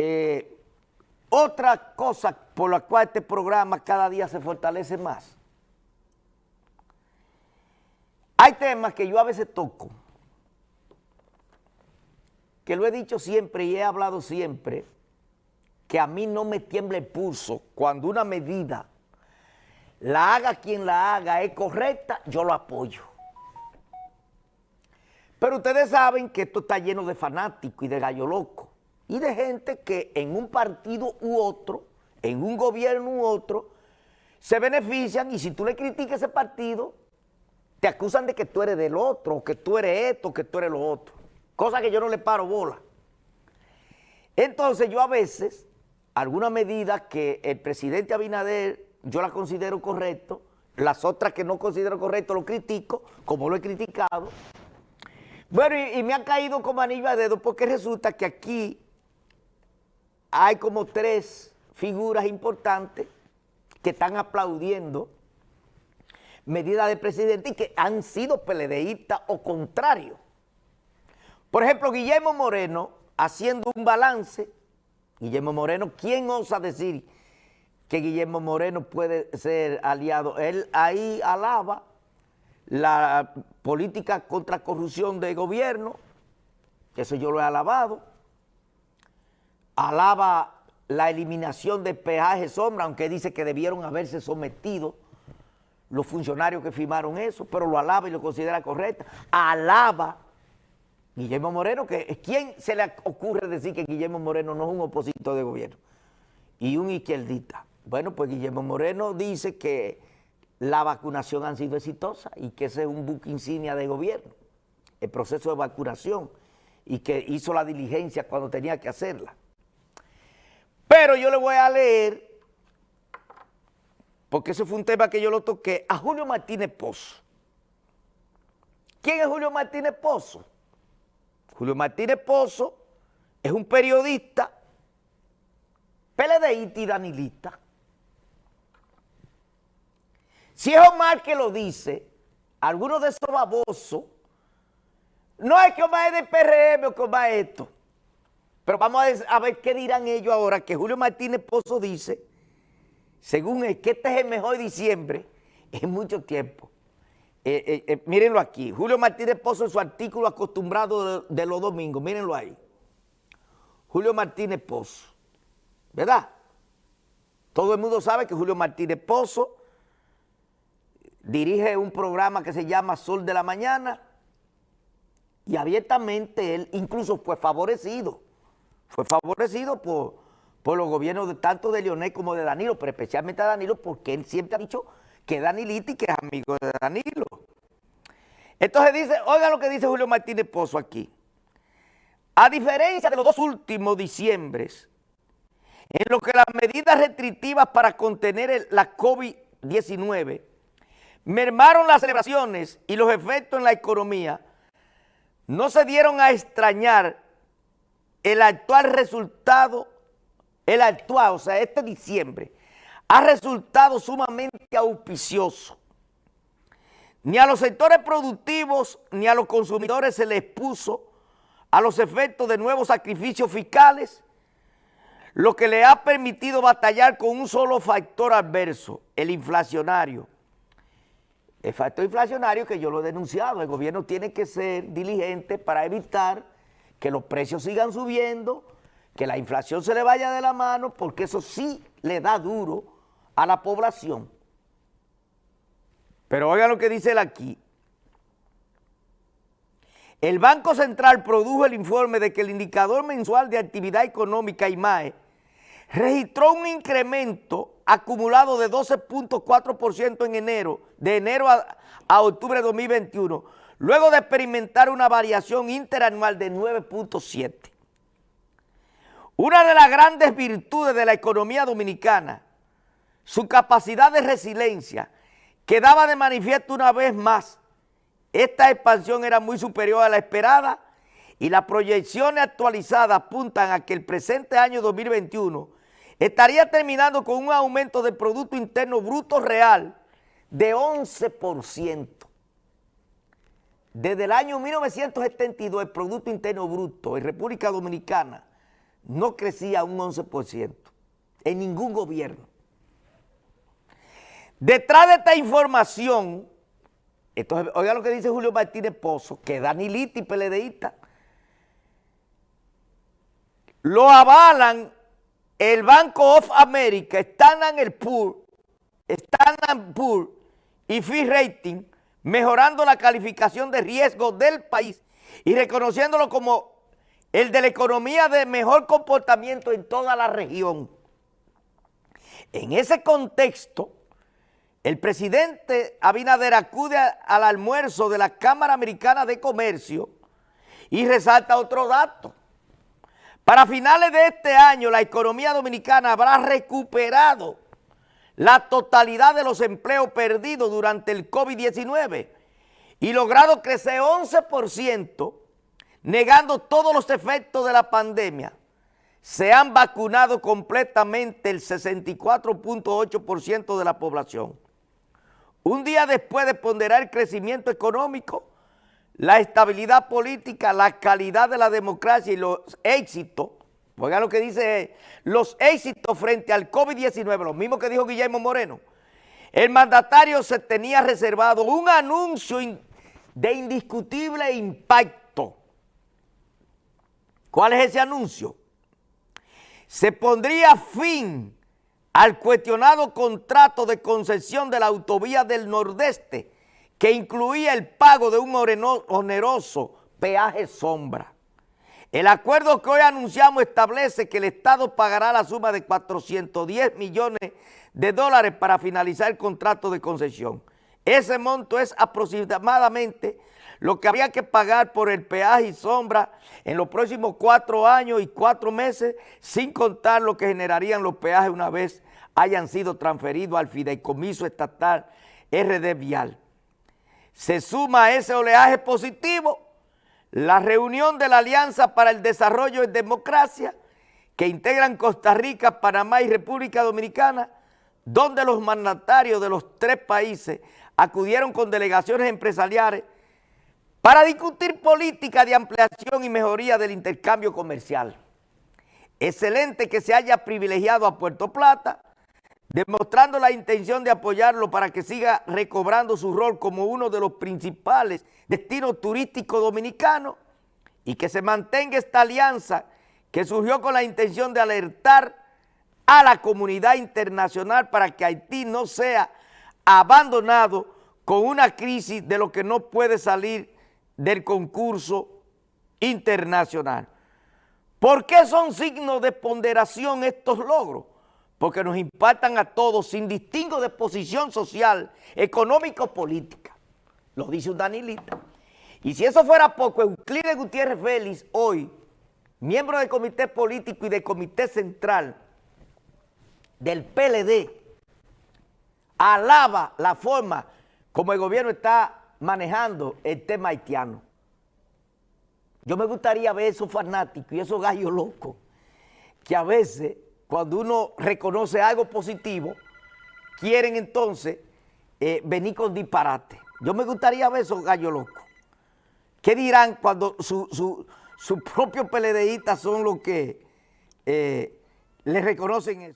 eh, otra cosa por la cual este programa cada día se fortalece más. Hay temas que yo a veces toco, que lo he dicho siempre y he hablado siempre, que a mí no me tiembla el pulso cuando una medida la haga quien la haga es correcta, yo lo apoyo. Pero ustedes saben que esto está lleno de fanáticos y de gallo loco y de gente que en un partido u otro, en un gobierno u otro, se benefician y si tú le criticas ese partido, te acusan de que tú eres del otro, que tú eres esto, que tú eres lo otro. Cosa que yo no le paro bola. Entonces yo a veces, alguna medida que el presidente Abinader yo la considero correcto, las otras que no considero correcto lo critico, como lo he criticado. Bueno, y, me han caído como anillo a dedo porque resulta que aquí hay como tres figuras importantes que están aplaudiendo medidas del presidente y que han sido peledeístas o contrarios. Por ejemplo, Guillermo Moreno, haciendo un balance, Guillermo Moreno, ¿quién osa decir que Guillermo Moreno puede ser aliado? Él ahí alaba la política contra corrupción de gobierno, eso yo lo he alabado, alaba la eliminación de peaje sombra, aunque dice que debieron haberse sometido los funcionarios que firmaron eso, pero lo alaba y lo considera correcta. Alaba Guillermo Moreno, que ¿quién se le ocurre decir que Guillermo Moreno no es un opositor de gobierno y un izquierdista? Bueno, pues Guillermo Moreno dice que la vacunación ha sido exitosa y que ese es un buque insignia de gobierno, el proceso de vacunación, y que hizo la diligencia cuando tenía que hacerla. Pero yo le voy a leer, porque ese fue un tema que yo lo toqué, a Julio Martínez Pozo. ¿Quién es Julio Martínez Pozo? Julio Martínez Pozo es un periodista PLDista y danilista. Si es Omar que lo dice, algunos de esos babosos, no es que Omar es de PRM o que Omar es esto. Pero vamos a ver qué dirán ellos ahora, que Julio Martínez Pozo dice, según él, que este es el mejor diciembre en mucho tiempo. Eh, eh, eh, mírenlo aquí, Julio Martínez Pozo en su artículo acostumbrado de, de, los domingos, mírenlo ahí. Julio Martínez Pozo, ¿verdad? Todo el mundo sabe que Julio Martínez Pozo dirige un programa que se llama Sol de la Mañana y abiertamente él incluso fue favorecido fue favorecido por, por los gobiernos de, tanto de Leonel como de Danilo, pero especialmente a Danilo porque él siempre ha dicho que y que es amigo de Danilo. Entonces dice, oiga lo que dice Julio Martínez Pozo aquí. A diferencia de los dos últimos diciembres, en lo que las medidas restrictivas para contener la COVID-19 mermaron las celebraciones y los efectos en la economía, no se dieron a extrañar el actual resultado, el actual, o sea, este diciembre, ha resultado sumamente auspicioso. Ni a los sectores productivos ni a los consumidores se les puso a los efectos de nuevos sacrificios fiscales, lo que le ha permitido batallar con un solo factor adverso, el inflacionario. El factor inflacionario que yo lo he denunciado, el gobierno tiene que ser diligente para evitar que los precios sigan subiendo, que la inflación se le vaya de la mano, porque eso sí le da duro a la población. Pero oigan lo que dice él aquí. El Banco Central produjo el informe de que el indicador mensual de actividad económica IMAE registró un incremento acumulado de 12.4% en enero, de enero a, a octubre de 2021, luego de experimentar una variación interanual de 9.7. Una de las grandes virtudes de la economía dominicana, su capacidad de resiliencia, quedaba de manifiesto una vez más. Esta expansión era muy superior a la esperada y las proyecciones actualizadas apuntan a que el presente año 2021 estaría terminando con un aumento del Producto Interno Bruto Real de 11%. Desde el año 1972 el Producto Interno Bruto en República Dominicana no crecía un 11% en ningún gobierno. Detrás de esta información, oiga lo que dice Julio Martínez Pozo, que Danilita y PLDista lo avalan el Banco of America, Standard Poor's, Standard Poor's y Fee Rating, mejorando la calificación de riesgo del país y reconociéndolo como el de la economía de mejor comportamiento en toda la región. En ese contexto, el presidente Abinader acude al almuerzo de la Cámara Americana de Comercio y resalta otro dato. Para finales de este año, la economía dominicana habrá recuperado la totalidad de los empleos perdidos durante el COVID-19 y logrado crecer 11%, negando todos los efectos de la pandemia. Se han vacunado completamente el 64.8% de la población. Un día después de ponderar el crecimiento económico, la estabilidad política, la calidad de la democracia y los éxitos Oiga lo que dice, los éxitos frente al COVID-19, lo mismo que dijo Guillermo Moreno. El mandatario se tenía reservado un anuncio de indiscutible impacto. ¿Cuál es ese anuncio? Se pondría fin al cuestionado contrato de concesión de la autovía del Nordeste que incluía el pago de un oneroso peaje sombra. El acuerdo que hoy anunciamos establece que el Estado pagará la suma de 410 millones de dólares para finalizar el contrato de concesión. Ese monto es aproximadamente lo que habría que pagar por el peaje y sombra en los próximos cuatro años y cuatro meses, sin contar lo que generarían los peajes una vez hayan sido transferidos al fideicomiso estatal RD Vial. Se suma a ese oleaje positivo la reunión de la Alianza para el Desarrollo y Democracia, que integran Costa Rica, Panamá y República Dominicana, donde los mandatarios de los tres países acudieron con delegaciones empresariales para discutir política de ampliación y mejoría del intercambio comercial. Excelente que se haya privilegiado a Puerto Plata, demostrando la intención de apoyarlo para que siga recobrando su rol como uno de los principales destinos turísticos dominicanos y que se mantenga esta alianza que surgió con la intención de alertar a la comunidad internacional para que Haití no sea abandonado con una crisis de lo que no puede salir del concurso internacional. ¿Por qué son signos de ponderación estos logros? Porque nos impactan a todos sin distingo de posición social, económica o política. Lo dice un Danilita. Y si eso fuera poco, Euclides Gutiérrez Félix hoy, miembro del comité político y del comité central del PLD, alaba la forma como el gobierno está manejando el tema haitiano. Yo me gustaría ver esos fanáticos y esos gallos locos que a veces cuando uno reconoce algo positivo, quieren entonces eh, venir con disparate. Yo me gustaría ver esos gallos locos. ¿Qué dirán cuando sus su, su propios PLDistas son los que eh, les reconocen eso?